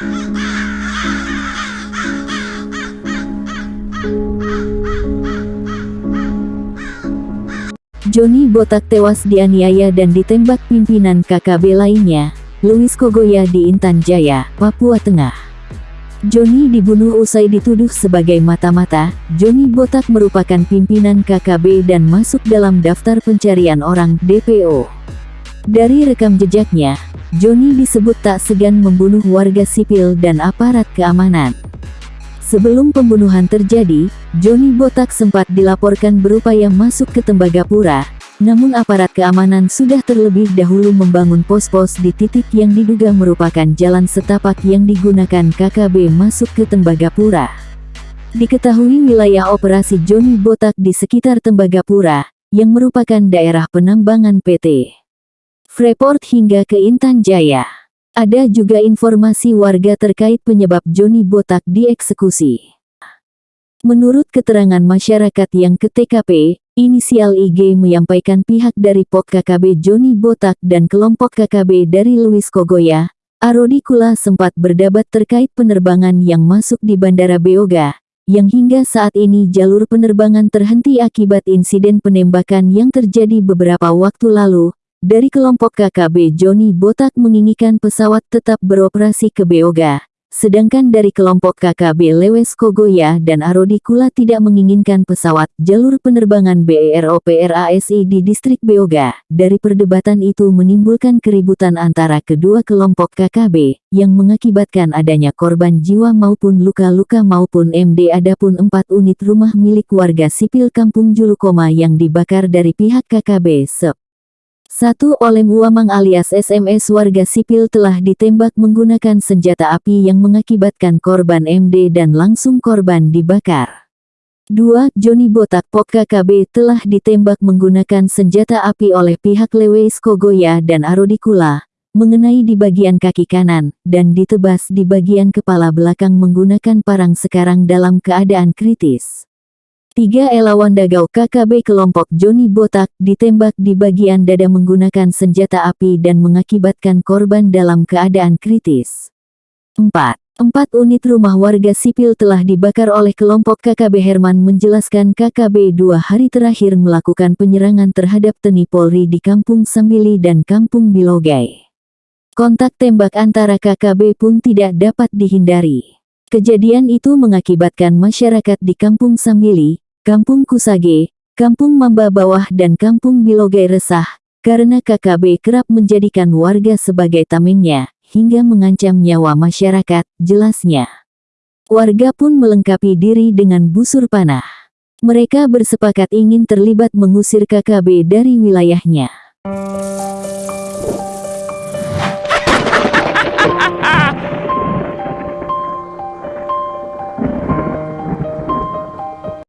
Joni Botak tewas dianiaya dan ditembak pimpinan KKB lainnya, Luis Kogoya di Intan Jaya, Papua Tengah. Joni dibunuh usai dituduh sebagai mata-mata. Joni Botak merupakan pimpinan KKB dan masuk dalam daftar pencarian orang DPO. Dari rekam jejaknya, Joni disebut tak segan membunuh warga sipil dan aparat keamanan. Sebelum pembunuhan terjadi, Joni Botak sempat dilaporkan berupaya masuk ke Tembagapura, namun aparat keamanan sudah terlebih dahulu membangun pos-pos di titik yang diduga merupakan jalan setapak yang digunakan KKB masuk ke Tembagapura. Diketahui wilayah operasi Joni Botak di sekitar Tembagapura, yang merupakan daerah penambangan PT Freeport hingga ke Intan Jaya. Ada juga informasi warga terkait penyebab Joni Botak dieksekusi. Menurut keterangan masyarakat yang ke TKP, inisial IG menyampaikan pihak dari POK KKB Joni Botak dan kelompok KKB dari Luis Kogoya, Arodi Kula sempat berdebat terkait penerbangan yang masuk di Bandara Beoga, yang hingga saat ini jalur penerbangan terhenti akibat insiden penembakan yang terjadi beberapa waktu lalu, dari kelompok KKB Joni Botak menginginkan pesawat tetap beroperasi ke Beoga, sedangkan dari kelompok KKB Lewes Kogoya dan Arodi Kula tidak menginginkan pesawat jalur penerbangan BEROPRASI di distrik Beoga. Dari perdebatan itu menimbulkan keributan antara kedua kelompok KKB, yang mengakibatkan adanya korban jiwa maupun luka-luka maupun MD adapun empat unit rumah milik warga sipil Kampung Julukoma yang dibakar dari pihak KKB SEP. Satu Olem Uamang alias SMS warga sipil telah ditembak menggunakan senjata api yang mengakibatkan korban MD dan langsung korban dibakar. Dua Joni Botak Pok KKB telah ditembak menggunakan senjata api oleh pihak Lewis Kogoya dan Arodikula, mengenai di bagian kaki kanan, dan ditebas di bagian kepala belakang menggunakan parang sekarang dalam keadaan kritis. Tiga Elawan Dagau KKB kelompok Joni Botak ditembak di bagian dada menggunakan senjata api dan mengakibatkan korban dalam keadaan kritis. 4. Empat unit rumah warga sipil telah dibakar oleh kelompok KKB Herman menjelaskan KKB dua hari terakhir melakukan penyerangan terhadap TNI Polri di Kampung Sambili dan Kampung Bilogai. Kontak tembak antara KKB pun tidak dapat dihindari. Kejadian itu mengakibatkan masyarakat di Kampung Sambili, Kampung Kusage, Kampung Mamba Bawah dan Kampung Bilogai resah, karena KKB kerap menjadikan warga sebagai tamengnya, hingga mengancam nyawa masyarakat, jelasnya. Warga pun melengkapi diri dengan busur panah. Mereka bersepakat ingin terlibat mengusir KKB dari wilayahnya.